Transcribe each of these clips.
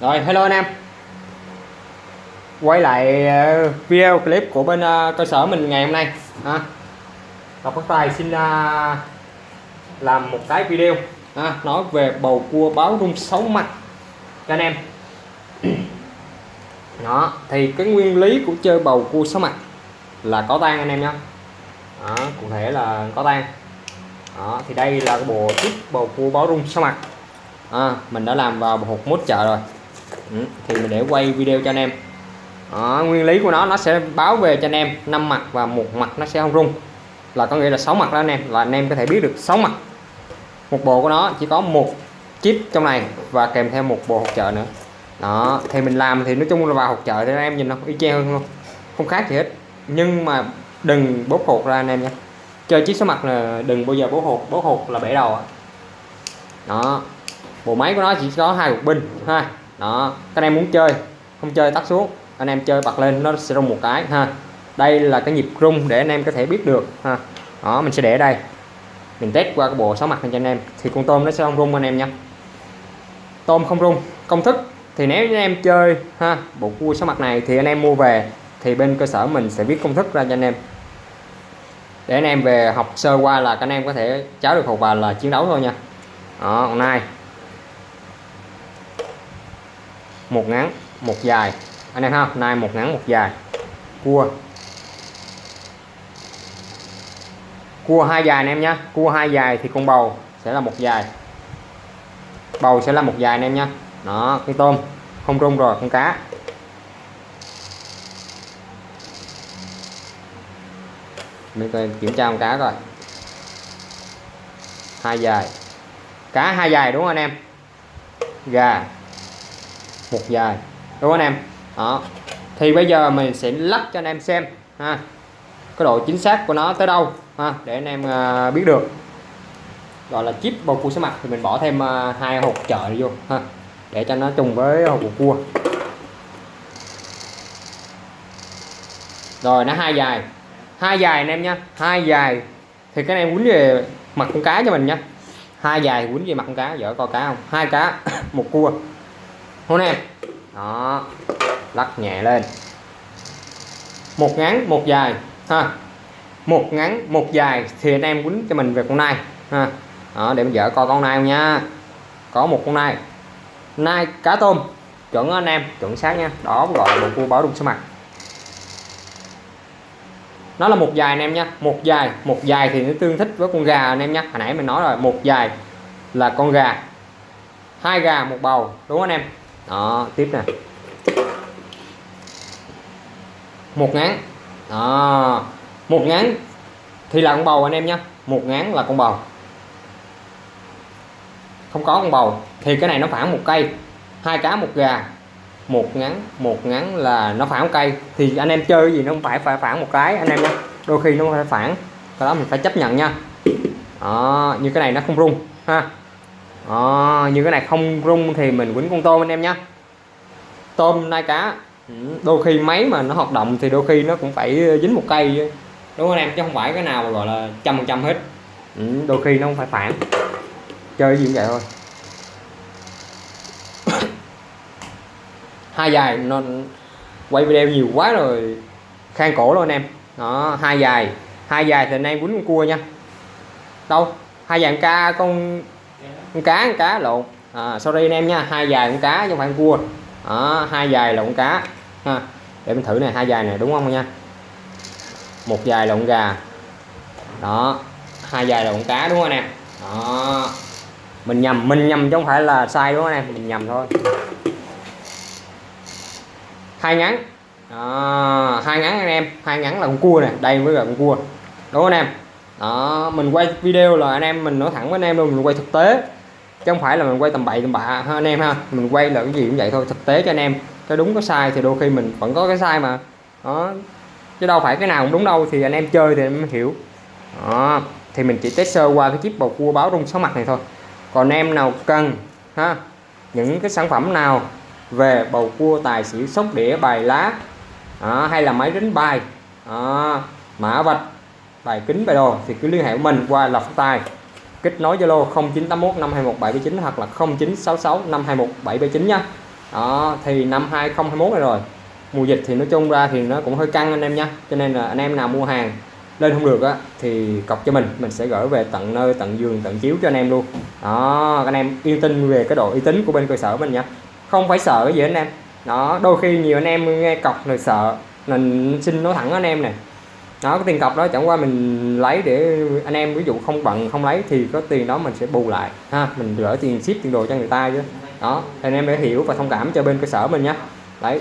Rồi hello anh em. Quay lại ờ, video clip của bên ờ, cơ sở mình ngày hôm nay à, Ngọc Phát Tài xin ờ, làm một cái video à, nói về bầu cua báo rung sáu mặt cho anh em. Đó thì cái nguyên lý của chơi bầu cua sáu mặt là có tan anh em nhé đó, cụ thể là có tan đó thì đây là cái bộ chip bầu cua báo rung sáu mặt. À, mình đã làm vào hộp mốt chợ rồi ừ, thì mình để quay video cho anh em. Đó, nguyên lý của nó nó sẽ báo về cho anh em năm mặt và một mặt nó sẽ không rung. Là có nghĩa là sáu mặt đó anh em là anh em có thể biết được sáu mặt. Một bộ của nó chỉ có một chip trong này và kèm theo một bộ hộp trợ nữa. Đó thì mình làm thì nói chung là vào hộp trợ thì anh em nhìn nó y chang luôn. Không khác gì hết. Nhưng mà đừng bốt hột ra anh em nhé. Chơi chiếc số mặt là đừng bao giờ bố hột bố hột là bể đầu đó bộ máy của nó chỉ có hai cục pin ha đó, các em muốn chơi, không chơi tắt xuống. Anh em chơi bật lên, nó sẽ rung một cái, ha. Đây là cái nhịp rung để anh em có thể biết được, ha. Đó, mình sẽ để đây. Mình test qua cái bộ sáu mặt này cho anh em. Thì con tôm nó sẽ không rung anh em nha. Tôm không rung, công thức. Thì nếu anh em chơi, ha, bộ cua sáu mặt này thì anh em mua về, thì bên cơ sở mình sẽ viết công thức ra cho anh em. Để anh em về học sơ qua là các anh em có thể cháo được hộp và là chiến đấu thôi nha. Đó hôm nay một ngắn, một dài. Anh em ha nai một ngắn, một dài. Cua. Cua hai dài anh em nhé cua hai dài thì con bầu sẽ là một dài. Bầu sẽ là một dài anh em nhé đó cái tôm. Không rung rồi, con cá. Mình kiểm tra con cá rồi hai dài. Cá hai dài đúng không anh em? Gà một dài đúng không anh em? Đó. Thì bây giờ mình sẽ lắc cho anh em xem ha. Cái độ chính xác của nó tới đâu ha để anh em uh, biết được. Gọi là chip bầu cua số mặt thì mình bỏ thêm uh, hai hộp chợ vô ha để cho nó trùng với hộp cua. Rồi nó hai dài. Hai dài anh em nhé hai dài. Thì cái này quýnh về mặt con cá cho mình nhé hai dài quýnh về mặt con cá dở coi cá không? Hai cá một cua. Không em? Đó. Lắc nhẹ lên. Một ngắn một dài ha. Một ngắn một dài thì anh em quýnh cho mình về con nai ha. Đó, để mình vợ coi con nai không nha. Có một con nai. Nai cá tôm. Chuẩn anh em chuẩn xác nha. Đó gọi là một cua báo đục số mặt nó là một dài anh em nha. Một dài một dài thì nó tương thích với con gà anh em nhé hồi nãy mình nói rồi một dài là con gà hai gà một bầu. Đúng không anh em? Đó tiếp nè. Một ngán. Đó. Một ngán thì là con bầu anh em nhé một ngán là con bầu. Không có con bầu thì cái này nó phản một cây. Hai cá một gà. Một ngắn một ngắn là nó phản một cây. Thì anh em chơi gì nó không phải phải phản một cái anh em nhé đôi khi nó phải phản. Cái đó mình phải chấp nhận nha. Đó, như cái này nó không rung ha. Ờ, à, như cái này không rung thì mình quýnh con tôm anh em nhé tôm nai cá. Ừ, đôi khi máy mà nó hoạt động thì đôi khi nó cũng phải ờ, dính một cây đúng không anh em? Chứ không phải cái nào gọi là trăm phần trăm hết. Ừ, đôi khi nó không phải phản. Chơi gì cũng vậy thôi. Hai dài nó quay video nhiều quá rồi khang cổ luôn anh em. Đó hai dài. Hai dài thì anh em quýnh con cua nha. Đâu? Hai dạng ca con con cá con cá lộn. À, sorry anh em nha hai dài con cá chứ không phải con cua. À, hai dài là con cá. Ha để mình thử này hai dài này đúng không nha? Một dài là gà. Đó hai dài là cá đúng không anh em? Đó. Mình nhầm mình nhầm chứ không phải là sai đúng không anh em? Mình nhầm thôi. Hai ngắn. Đó, hai ngắn anh em hai ngắn là con cua này đây mới là con cua. Đúng không anh em? Đó mình quay video là anh em mình nói thẳng với anh em luôn mình quay thực tế chứ không phải là mình quay tầm bậy tầm bạ ha anh em ha. Mình quay là cái gì cũng vậy thôi thực tế cho anh em. Cái đúng có sai thì đôi khi mình vẫn có cái sai mà. Đó. Chứ đâu phải cái nào cũng đúng đâu thì anh em chơi thì em hiểu. Đó. Thì mình chỉ test sơ qua cái chip bầu cua báo rung sáu mặt này thôi. Còn em nào cần ha những cái sản phẩm nào về bầu cua tài xỉu sóc đĩa bài lá đó, hay là máy đánh bài đó, mã vạch bài kính bài đồ thì cứ liên hệ với mình qua lọc tài kết nối Zalo 0981 521 779 hoặc là 0966 521 779 nha. Đó, thì năm 2021 này rồi. Mùa dịch thì nói chung ra thì nó cũng hơi căng anh em nhé cho nên là anh em nào mua hàng lên không được á, thì cọc cho mình mình sẽ gửi về tận nơi, tận giường, tận chiếu cho anh em luôn. Đó, anh em yên tâm về cái độ uy tín của bên cơ sở mình nhé không phải sợ cái gì anh em. Đó, đôi khi nhiều anh em nghe cọc rồi sợ, mình xin nói thẳng anh em này đó, cái tiền cọc đó chẳng qua mình lấy để anh em ví dụ không bận không lấy thì có tiền đó mình sẽ bù lại, ha. Mình gửi tiền ship, tiền đồ cho người ta chứ. Đó, anh em để hiểu và thông cảm cho bên cơ sở mình nhé đấy,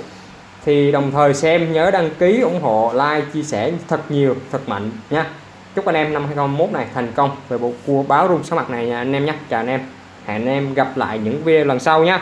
thì đồng thời xem nhớ đăng ký ủng hộ, like, chia sẻ thật nhiều, thật mạnh nha chúc anh em năm 2021 này thành công. Về bộ cua báo rung số mặt này nha, anh em nhé chào anh em. Hẹn anh em gặp lại những video lần sau nhé